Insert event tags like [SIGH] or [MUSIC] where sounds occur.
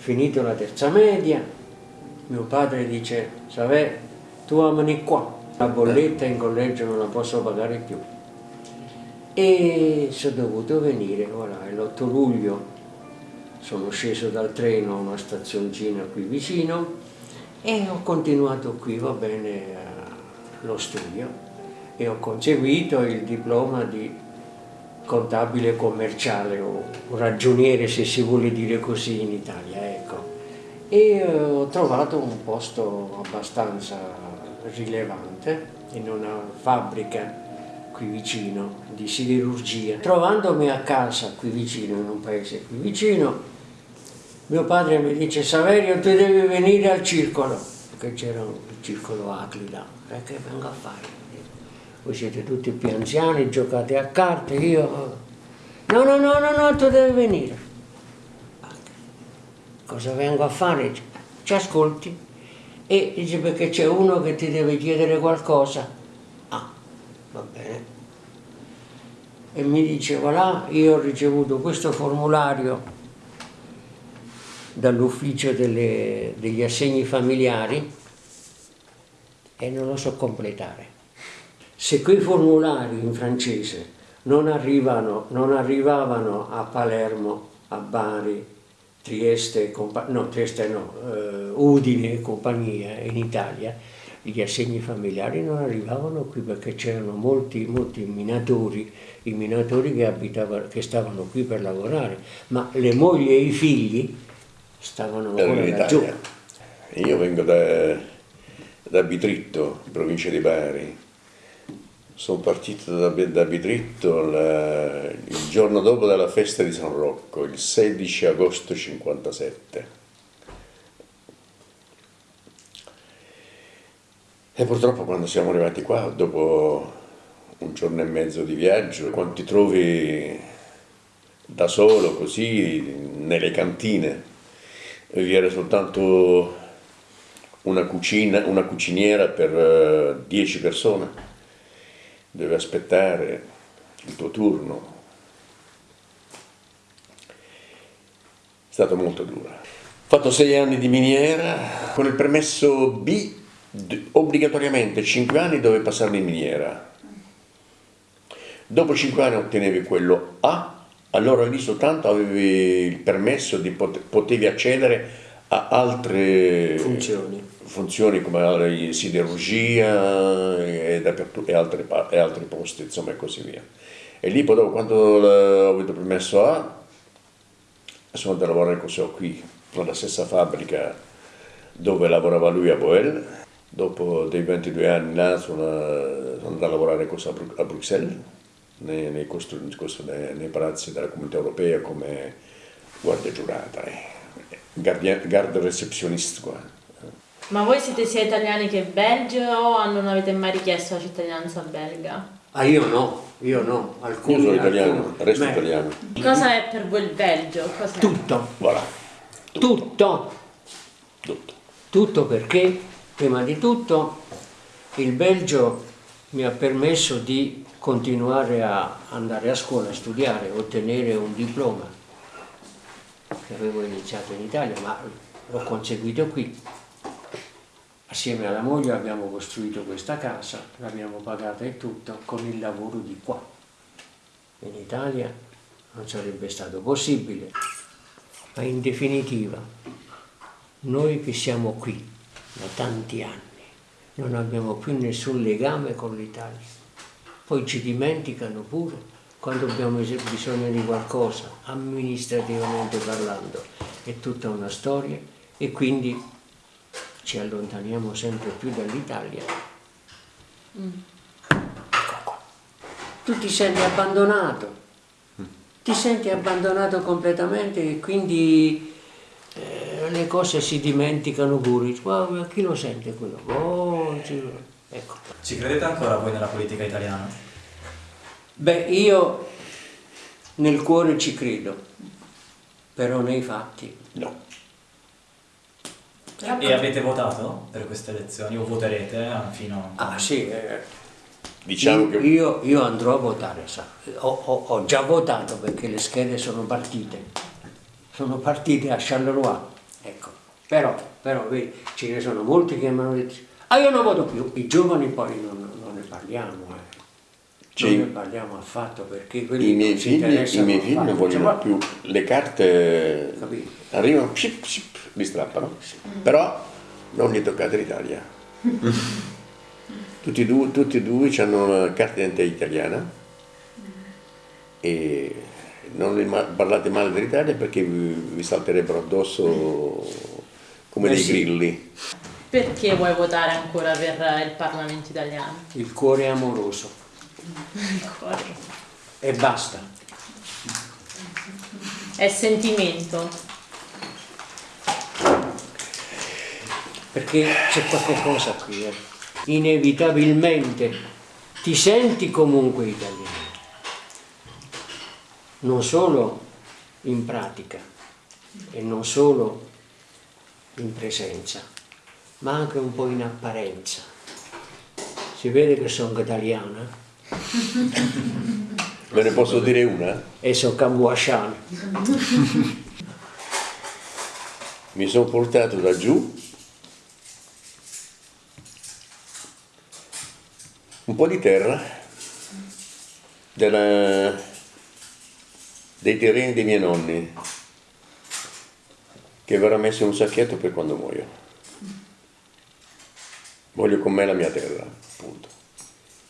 finito la terza media, mio padre dice, Savè, tu amani qua, la bolletta in collegio non la posso pagare più. E sono dovuto venire, voilà, l'8 luglio sono sceso dal treno a una stazioncina qui vicino e ho continuato qui, va bene, lo studio e ho conseguito il diploma di contabile commerciale o ragioniere se si vuole dire così in Italia, ecco. E eh, ho trovato un posto abbastanza rilevante in una fabbrica qui vicino di siderurgia. Trovandomi a casa qui vicino, in un paese qui vicino, mio padre mi dice Saverio tu devi venire al circolo, perché c'era il circolo Aclida, e che vengo a fare? Voi siete tutti più anziani, giocate a carte, io... No, no, no, no, no, tu devi venire. Cosa vengo a fare? Ci ascolti e dice perché c'è uno che ti deve chiedere qualcosa. Ah, va bene. E mi dice, voilà, io ho ricevuto questo formulario dall'ufficio degli assegni familiari e non lo so completare. Se quei formulari in francese non, arrivano, non arrivavano a Palermo, a Bari, Trieste, no, Trieste no, eh, Udine e compagnia in Italia, gli assegni familiari non arrivavano qui perché c'erano molti, molti minatori, i minatori che, abitavano, che stavano qui per lavorare, ma le mogli e i figli stavano ancora laggiù. Io vengo da, da Bitritto, provincia di Bari, sono partito da, da Bidritto la, il giorno dopo della festa di San Rocco, il 16 agosto 57. E purtroppo quando siamo arrivati qua, dopo un giorno e mezzo di viaggio, quando ti trovi da solo così nelle cantine, vi era soltanto una cucina, una cuciniera per 10 eh, persone deve aspettare il tuo turno. È stato molto duro. Ho fatto sei anni di miniera, con il permesso B obbligatoriamente 5 anni dovevi passare in miniera. Dopo 5 anni ottenevi quello A, allora lì soltanto avevi il permesso di potevi accedere a altre funzioni, funzioni come siderurgia e, e, altri, e, altri, posti, insomma e così via. E lì poi dopo, quando ho avuto permesso A, sono andato a lavorare qui, nella stessa fabbrica dove lavorava lui a Boel. Dopo dei 22 anni là sono, andato a lavorare a Bruxelles, nei, nei, nei, palazzi della comunità europea come guardia giurata. Eh garde receptionist qua. Ma voi siete sia italiani che belgi o non avete mai richiesto la cittadinanza belga? Ah io no, io no, alcuni, Io sono italiano, alcuni. resto Beh. italiano. Cosa è per voi il Belgio? Tutto. Voilà. Tutto. Tutto. Tutto. Tutto perché, prima di tutto, il Belgio mi ha permesso di continuare a andare a scuola, a studiare, ottenere un diploma che avevo iniziato in Italia, ma l'ho conseguito qui. Assieme alla moglie abbiamo costruito questa casa, l'abbiamo pagata e tutto con il lavoro di qua. In Italia non sarebbe stato possibile, ma in definitiva noi che siamo qui da tanti anni non abbiamo più nessun legame con l'Italia. Poi ci dimenticano pure quando abbiamo bisogno di qualcosa, amministrativamente parlando, è tutta una storia e quindi ci allontaniamo sempre più dall'Italia. Mm. Ecco. Tu ti senti abbandonato, ti senti abbandonato completamente e quindi eh, le cose si dimenticano pure. Wow, chi lo sente quello? Oh, ecco. Ci credete ancora voi nella politica italiana? Beh, io nel cuore ci credo, però nei fatti no. E avete votato per queste elezioni? O voterete eh, fino a... Ah sì, eh, diciamo io, che... io, io, andrò a votare, ho, ho, ho, già votato perché le schede sono partite, sono partite a Charleroi Ecco, però, però vedi, ce ne sono molti che mi hanno detto, ah io non voto più, i giovani poi non, non ne parliamo, eh. non ne parliamo affatto perché quelli I miei figli, i miei figli non vogliono Cioè, più le carte, Capito. arrivano, psip, psip, li strappano, però non gli toccate l'Italia. [LAUGHS] tutti, e due, tutti e due hanno una carta d'identità italiana e non parlate male dell'Italia perché vi, vi salterebbero addosso come Eh dei sì. grilli. Perché vuoi votare ancora per il Parlamento italiano? Il cuore amoroso [LAUGHS] e basta. È sentimento. Perché c'è qualche cosa qui, eh. inevitabilmente ti senti comunque italiano, non solo in pratica e non solo in presenza, ma anche un po' in apparenza. Si vede che sono italiana Ve [LAUGHS] ne posso dire una? e sono camboasciana. Mi sono portato da giù un po' di terra della- dei terreni dei miei nonni che verrà messo in un sacchetto per quando muoio. Voglio con me la mia terra, appunto.